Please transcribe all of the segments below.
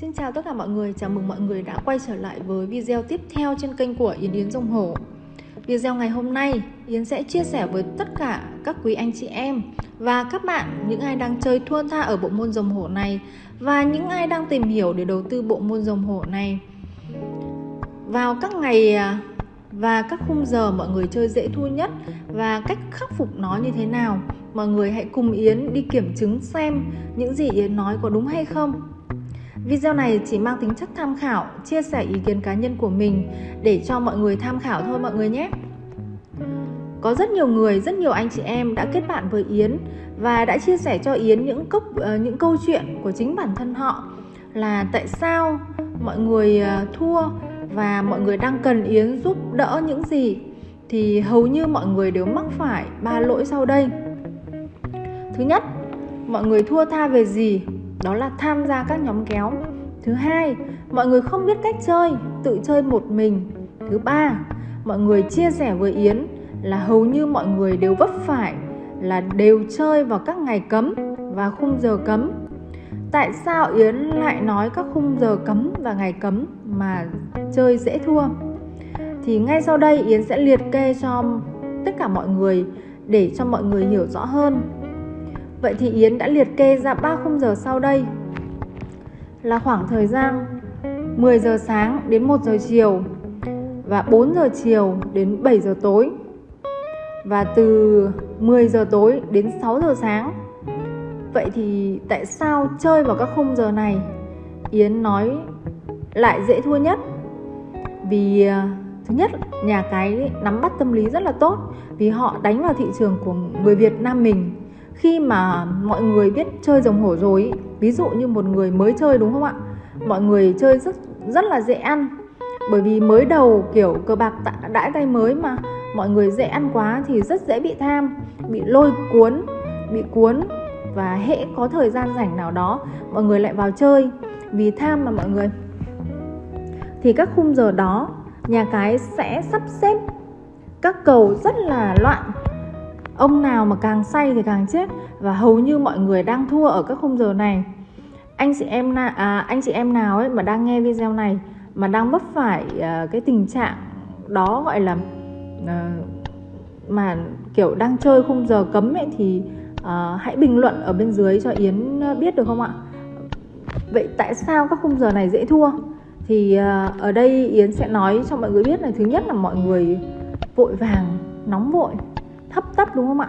Xin chào tất cả mọi người, chào mừng mọi người đã quay trở lại với video tiếp theo trên kênh của Yến Yến Dông Hổ. Video ngày hôm nay, Yến sẽ chia sẻ với tất cả các quý anh chị em và các bạn những ai đang chơi thua tha ở bộ môn rồng hổ này và những ai đang tìm hiểu để đầu tư bộ môn rồng hổ này. Vào các ngày à, và các khung giờ mọi người chơi dễ thua nhất và cách khắc phục nó như thế nào mọi người hãy cùng Yến đi kiểm chứng xem những gì Yến nói có đúng hay không. Video này chỉ mang tính chất tham khảo, chia sẻ ý kiến cá nhân của mình để cho mọi người tham khảo thôi mọi người nhé. Có rất nhiều người, rất nhiều anh chị em đã kết bạn với Yến và đã chia sẻ cho Yến những cốc ờ, những câu chuyện của chính bản thân họ là tại sao mọi người ờ, thua và mọi người đang cần Yến giúp đỡ những gì thì hầu như mọi người đều mắc phải ba lỗi sau đây. Thứ nhất, mọi người thua tha về gì? Đó là tham gia các nhóm kéo. Thứ hai, mọi người không biết cách chơi, tự chơi một mình. Thứ ba, mọi người chia sẻ với Yến là hầu như mọi người đều vấp phải là đều chơi vào các ngày cấm và khung giờ cấm. Tại sao Yến lại nói các khung giờ cấm và ngày cấm mà chơi dễ thua? Thì ngay sau đây Yến sẽ liệt kê cho tất cả mọi người để cho mọi người hiểu rõ hơn. Vậy thì Yến đã liệt kê ra 3 khung giờ sau đây. Là khoảng thời gian 10 giờ sáng đến 1 giờ chiều và 4 giờ chiều đến 7 giờ tối. Và từ 10 giờ tối đến 6 giờ sáng. Vậy thì tại sao chơi vào các khung giờ này? Yến nói lại dễ thua nhất? Vì à, thứ nhất, nhà cái nắm bắt tâm lý rất là tốt. Vì họ đánh vào thị trường của người Việt Nam mình khi mà mọi người biết chơi rồng hổ rồi ví dụ như một người mới chơi đúng không ạ? Mọi người chơi rất rất là dễ ăn. Bởi vì mới đầu kiểu cờ bạc đãi tay mới mà, mọi người dễ ăn quá thì rất dễ bị tham, bị lôi cuốn, bị cuốn và hễ có thời gian rảnh nào đó, mọi người lại vào chơi. Vì tham mà mọi người. Thì các khung giờ đó, nhà cái sẽ sắp xếp các cầu rất là loạn ông nào mà càng say thì càng chết và hầu như mọi người đang thua ở các khung giờ này anh chị em na à, anh chị em nào ấy mà đang nghe video này mà đang vấp phải à, cái tình trạng đó gọi là à, mà kiểu đang chơi khung giờ cấm ấy thì à, hãy bình luận ở bên dưới cho Yến biết được không ạ? Vậy tại sao các khung giờ này dễ thua? Thì à, ở đây Yến sẽ nói cho mọi người biết là thứ nhất là mọi người vội vàng, nóng vội, hấp tấp đúng không ạ?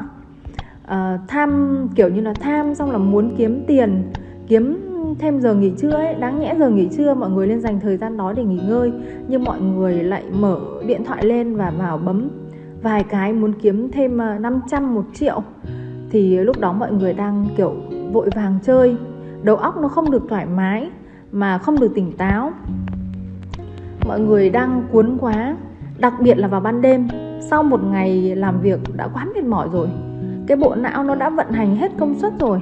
à, tham kiểu như là tham xong là muốn kiếm tiền, kiếm thêm giờ nghỉ trưa ấy. Đáng nhẽ giờ nghỉ trưa mọi người nên dành thời gian đó để nghỉ ngơi. Nhưng mọi người lại mở điện thoại lên và vào bấm vài cái muốn kiếm thêm ờ, 500 một triệu. Thì lúc đó mọi người đang kiểu vội vàng chơi. Đầu óc nó không được thoải mái mà không được tỉnh táo. Mọi người đang cuốn quá đặc biệt là vào ban đêm sau một ngày làm việc đã quá mệt mỏi rồi. Cái bộ não nó đã vận hành hết công suất rồi.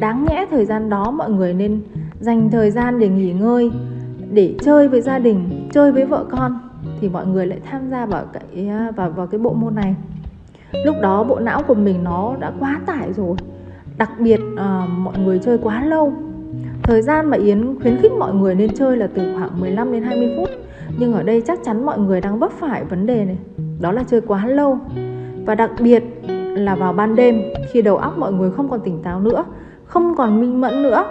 Đáng nhẽ thời gian đó mọi người nên dành thời gian để nghỉ ngơi để chơi với gia đình chơi với vợ con thì mọi người lại tham gia vào cái vào vào cái bộ môn này. Lúc đó bộ não của mình nó đã quá tải rồi. Đặc biệt à, mọi người chơi quá lâu thời gian mà Yến khuyến khích mọi người nên chơi là từ khoảng 15 đến 20 phút. Nhưng ở đây chắc chắn mọi người đang vấp phải vấn đề này. Đó là chơi quá lâu. Và đặc biệt là vào ban đêm, khi đầu óc mọi người không còn tỉnh táo nữa, không còn minh mẫn nữa.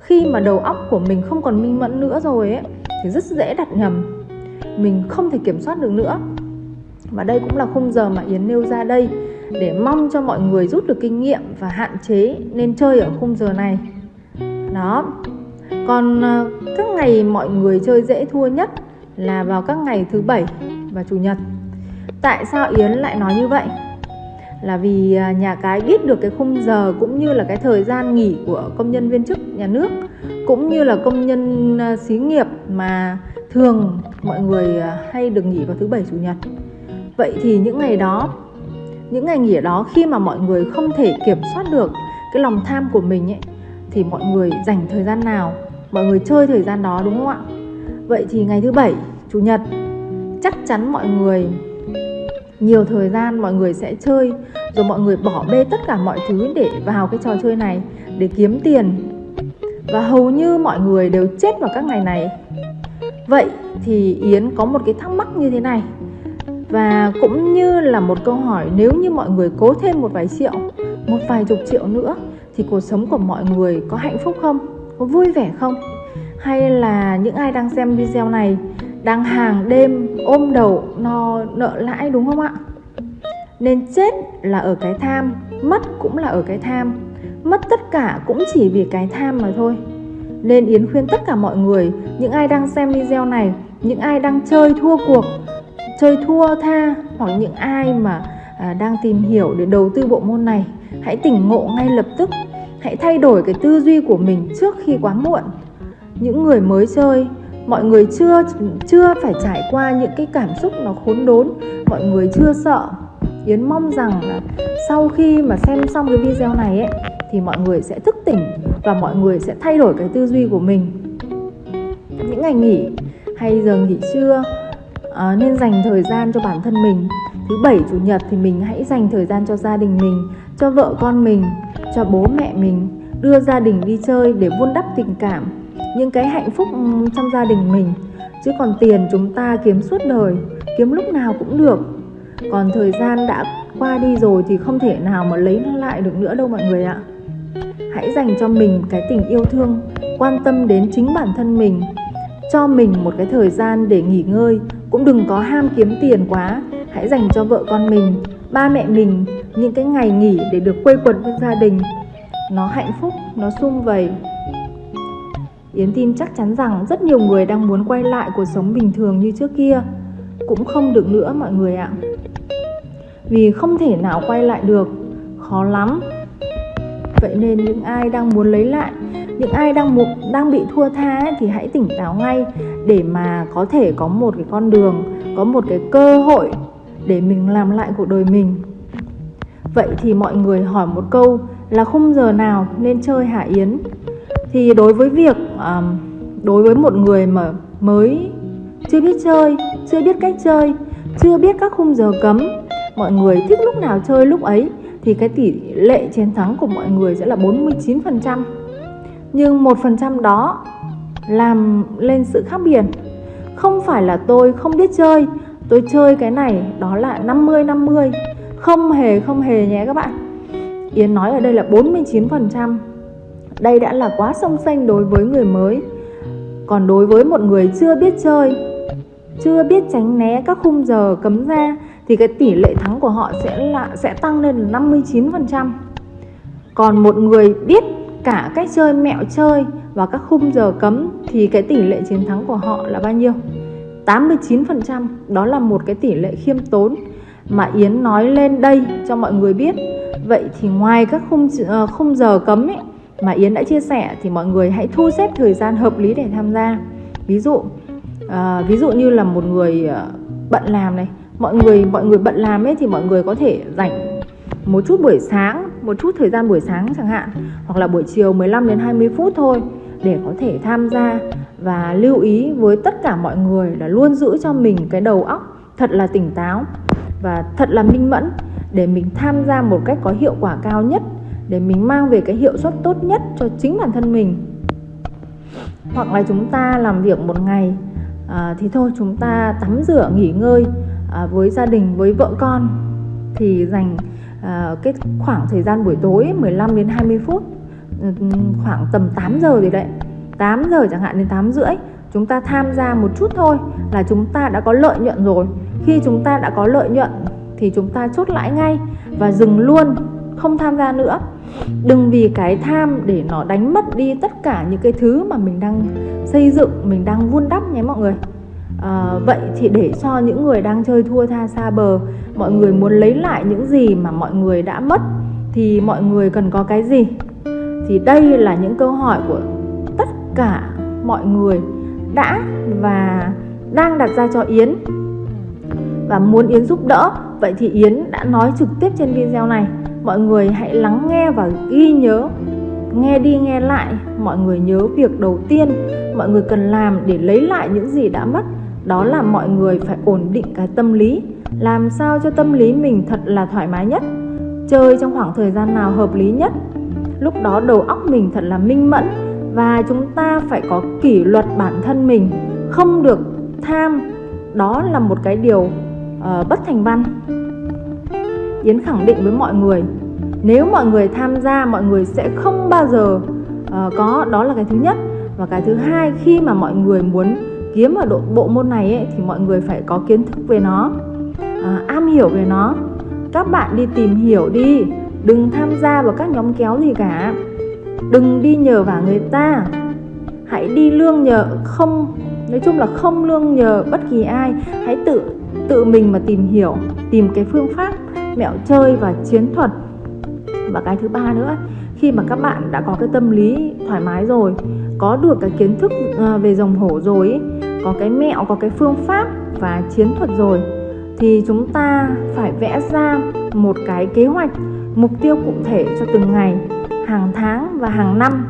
Khi mà đầu óc của mình không còn minh mẫn nữa rồi ấy, thì rất dễ đặt nhầm. Mình không thể kiểm soát được nữa. Và đây cũng là khung giờ mà Yến nêu ra đây để mong cho mọi người rút được kinh nghiệm và hạn chế nên chơi ở khung giờ này đó. Còn ờ, các ngày mọi người chơi dễ thua nhất là vào các ngày thứ bảy và chủ nhật. Tại sao Yến lại nói như vậy? Là vì à, nhà cái biết được cái khung giờ cũng như là cái thời gian nghỉ của công nhân viên chức nhà nước, cũng như là công nhân ờ, xí nghiệp mà thường mọi người à, hay được nghỉ vào thứ bảy, chủ nhật. Vậy thì những ngày đó, những ngày nghỉ đó khi mà mọi người không thể kiểm soát được cái lòng tham của mình ấy thì mọi người dành thời gian nào? Mọi người chơi thời gian đó đúng không ạ? Vậy thì ngày thứ bảy, chủ nhật, chắc chắn mọi người, nhiều thời gian mọi người sẽ chơi, rồi mọi người bỏ bê tất cả mọi thứ để vào cái trò chơi này, để kiếm tiền. Và hầu như mọi người đều chết vào các ngày này. Vậy thì yến có một cái thắc mắc như thế này. Và cũng như là một câu hỏi, nếu như mọi người cố thêm một vài triệu, một vài chục triệu nữa thì cuộc sống của mọi người có hạnh phúc không? Có vui vẻ không? Hay là những ai đang xem video này đang hàng đêm ôm đầu no nợ lãi đúng không ạ? Nên chết là ở cái tham, mất cũng là ở cái tham. Mất tất cả cũng chỉ vì cái tham mà thôi. Nên yến khuyên tất cả mọi người, những ai đang xem video này, những ai đang chơi thua cuộc, chơi thua tha, hoặc những ai mà À, đang tìm hiểu để đầu tư bộ môn này. Hãy tỉnh ngộ ngay lập tức. Hãy thay đổi cái tư duy của mình trước khi quá muộn. Những người mới chơi mọi người chưa chưa phải trải qua những cái cảm xúc nó khốn đốn. Mọi người chưa sợ yến mong rằng là sau khi mà xem xong cái video này ấy thì mọi người sẽ thức tỉnh và mọi người sẽ thay đổi cái tư duy của mình. Những ngày nghỉ hay giờ nghỉ trưa à, nên dành thời gian cho bản thân mình thứ bảy, chủ nhật thì mình hãy dành thời gian cho gia đình mình, cho vợ con mình, cho bố mẹ mình, đưa gia đình đi chơi để vun đắp tình cảm, những cái hạnh phúc ừ, trong gia đình mình. Chứ còn tiền chúng ta kiếm suốt đời, kiếm lúc nào cũng được. Còn thời gian đã qua đi rồi thì không thể nào mà lấy nó lại được nữa đâu mọi người ạ. Hãy dành cho mình cái tình yêu thương, quan tâm đến chính bản thân mình. Cho mình một cái thời gian để nghỉ ngơi, cũng đừng có ham kiếm tiền quá hãy dành cho vợ con mình ba mẹ mình những cái ngày nghỉ để được quây quần với gia đình. Nó hạnh phúc nó sum vầy. Yến tin chắc chắn rằng rất nhiều người đang muốn quay lại cuộc sống bình thường như trước kia. Cũng không được nữa mọi người ạ. Vì không thể nào quay lại được. Khó lắm. Vậy nên những ai đang muốn lấy lại Những ai đang mục đang bị thua tha ấy, thì hãy tỉnh táo ngay Để mà có thể có một cái con đường Có một cái cơ hội để mình làm lại cuộc đời mình. Vậy thì mọi người hỏi một câu là khung giờ nào nên chơi Hạ Yến. Thì đối với việc um, đối với một người mà mới chưa biết chơi chưa biết cách chơi chưa biết các khung giờ cấm mọi người thích lúc nào chơi lúc ấy thì cái tỷ lệ chiến thắng của mọi người sẽ là 49% nhưng một phần trăm đó làm lên sự khác biệt. Không phải là tôi không biết chơi tôi chơi cái này, đó là 50 50 không hề không hề nhé các bạn. Yến nói ở đây là 49% đây đã là quá song xanh đối với người mới. Còn đối với một người chưa biết chơi, Chưa biết tránh né các khung giờ cấm ra, Thì cái tỷ lệ thắng của họ sẽ là, sẽ tăng lên là 59% Còn một người biết cả cách chơi mẹo chơi và các khung giờ cấm, Thì cái tỷ lệ chiến thắng của họ là bao nhiêu? 89% Đó là một cái tỷ lệ khiêm tốn Mà Yến nói lên đây cho mọi người biết. Vậy thì ngoài các khung, ờ, khung giờ cấm ấy mà Yến đã chia sẻ thì mọi người hãy thu xếp thời gian hợp lý để tham gia. Ví dụ à, ví dụ như là một người ờ, bận làm này mọi người mọi người bận làm ấy thì mọi người có thể dành một chút buổi sáng một chút thời gian buổi sáng chẳng hạn hoặc là buổi chiều 15 đến 20 phút thôi để có thể tham gia và lưu ý với tất cả mọi người là luôn giữ cho mình cái đầu óc thật là tỉnh táo và thật là minh mẫn để mình tham gia một cách có hiệu quả cao nhất để mình mang về cái hiệu suất tốt nhất cho chính bản thân mình. Hoặc là chúng ta làm việc một ngày à, thì thôi chúng ta tắm rửa nghỉ ngơi à, với gia đình với vợ con thì dành à, cái khoảng thời gian buổi tối 15 đến 20 phút ừ, khoảng tầm 8 giờ thì đấy 8 giờ chẳng hạn đến 8 rưỡi chúng ta tham gia một chút thôi là chúng ta đã có lợi nhuận rồi. Khi chúng ta đã có lợi nhuận thì chúng ta chốt lãi ngay và dừng luôn không tham gia nữa. Đừng vì cái tham để nó đánh mất đi tất cả những cái thứ mà mình đang xây dựng mình đang vun đắp nhé mọi người. À, vậy thì để cho những người đang chơi thua tha xa bờ mọi người muốn lấy lại những gì mà mọi người đã mất thì mọi người cần có cái gì? Thì đây là những câu hỏi của cả mọi người đã và đang đặt ra cho Yến. Và muốn Yến giúp đỡ, vậy thì Yến đã nói trực tiếp trên video này. Mọi người hãy lắng nghe và ghi nhớ, nghe đi nghe lại. Mọi người nhớ việc đầu tiên mọi người cần làm để lấy lại những gì đã mất, đó là mọi người phải ổn định cái tâm lý. Làm sao cho tâm lý mình thật là thoải mái nhất? Chơi trong khoảng thời gian nào hợp lý nhất? Lúc đó đầu óc mình thật là minh mẫn và chúng ta phải có kỷ luật bản thân mình không được tham. Đó là một cái điều uh, bất thành văn. Yến khẳng định với mọi người nếu mọi người tham gia mọi người sẽ không bao giờ uh, có. Đó là cái thứ nhất. Và cái thứ hai khi mà mọi người muốn kiếm ở độ bộ môn này ấy, thì mọi người phải có kiến thức về nó uh, am hiểu về nó. Các bạn đi tìm hiểu đi đừng tham gia vào các nhóm kéo gì cả đừng đi nhờ vào người ta. Hãy đi lương nhờ không, nói chung là không lương nhờ bất kỳ ai. Hãy tự tự mình mà tìm hiểu, tìm cái phương pháp mẹo chơi và chiến thuật. Và cái thứ ba nữa, khi mà các bạn đã có cái tâm lý thoải mái rồi, có được cái kiến thức ờ, về dòng hổ rồi có cái mẹo, có cái phương pháp và chiến thuật rồi, thì chúng ta phải vẽ ra một cái kế hoạch, mục tiêu cụ thể cho từng ngày hàng tháng và hàng năm.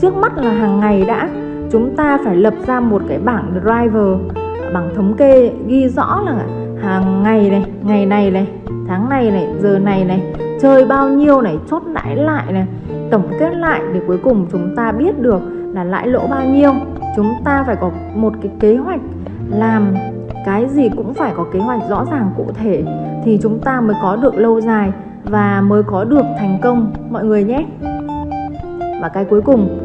Trước mắt là hàng ngày đã, chúng ta phải lập ra một cái bảng driver. Bảng thống kê ghi rõ là hàng ngày này ngày này này, tháng này này, giờ này này, chơi bao nhiêu này, chốt lãi lại này. Tổng kết lại để cuối cùng chúng ta biết được là lãi lỗ bao nhiêu. Chúng ta phải có một cái kế hoạch làm cái gì cũng phải có kế hoạch rõ ràng cụ thể thì chúng ta mới có được lâu dài và mới có được thành công mọi người nhé. Và cái cuối cùng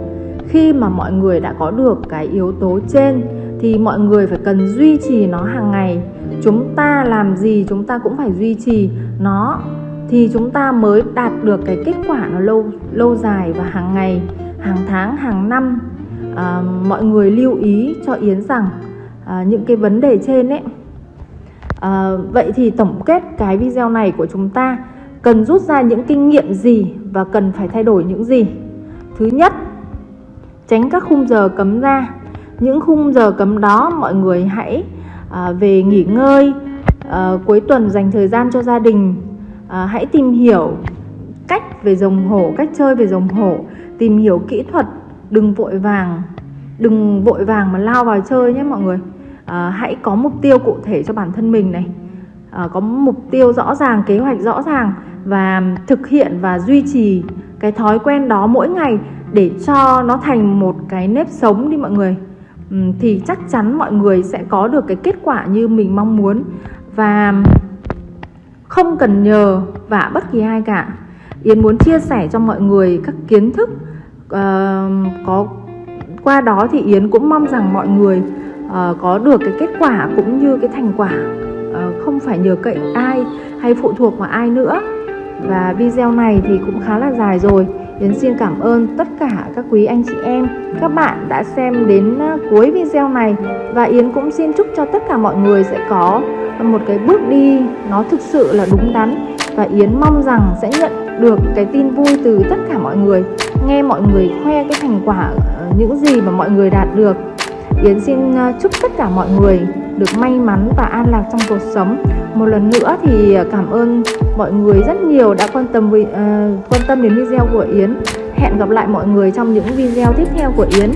khi mà mọi người đã có được cái yếu tố trên thì mọi người phải cần duy trì nó hàng ngày. Chúng ta làm gì chúng ta cũng phải duy trì nó thì chúng ta mới đạt được cái kết quả nó lâu lâu dài và hàng ngày hàng tháng hàng năm. À, mọi người lưu ý cho yến rằng à, những cái vấn đề trên ấy. À, vậy thì tổng kết cái video này của chúng ta cần rút ra những kinh nghiệm gì và cần phải thay đổi những gì? Thứ nhất tránh các khung giờ cấm ra. Những khung giờ cấm đó mọi người hãy à, về nghỉ ngơi à, cuối tuần dành thời gian cho gia đình. À, hãy tìm hiểu cách về rồng hổ cách chơi về rồng hổ. Tìm hiểu kỹ thuật đừng vội vàng đừng vội vàng mà lao vào chơi nhé mọi người. À, hãy có mục tiêu cụ thể cho bản thân mình này. Ờ, có mục tiêu rõ ràng kế hoạch rõ ràng và thực hiện và duy trì cái thói quen đó mỗi ngày để cho nó thành một cái nếp sống đi mọi người. Thì chắc chắn mọi người sẽ có được cái kết quả như mình mong muốn và không cần nhờ vả bất kỳ ai cả. Yến muốn chia sẻ cho mọi người các kiến thức uh, có qua đó thì Yến cũng mong rằng mọi người uh, có được cái kết quả cũng như cái thành quả. uh, không phải nhờ cậy ai hay phụ thuộc vào ai nữa. Và video này thì cũng khá là dài rồi. Yến xin cảm ơn tất cả các quý anh chị em, các bạn đã xem đến à, cuối video này. Và Yến cũng xin chúc cho tất cả mọi người sẽ có một cái bước đi nó thực sự là đúng đắn. Và Yến mong rằng sẽ nhận được cái tin vui từ tất cả mọi người, nghe mọi người khoe cái thành quả ờ, những gì mà mọi người đạt được. Yến xin à, chúc tất cả mọi người được may mắn và an lạc trong cuộc sống. Một lần nữa thì à, cảm ơn mọi người rất nhiều đã quan tâm uh, quan tâm đến video của Yến. Hẹn gặp lại mọi người trong những video tiếp theo của Yến.